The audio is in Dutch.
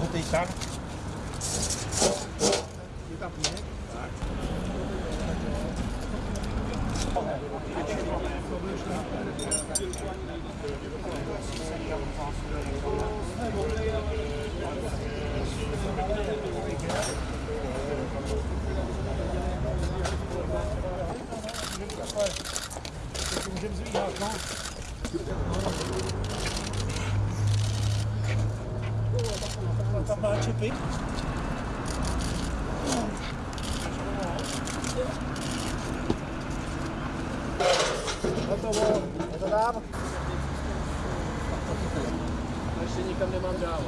Do tej tak? Můžeme zvíhat, no. Tam má čipy. Hotovo, je to dám. Ještě nikam nemám dál.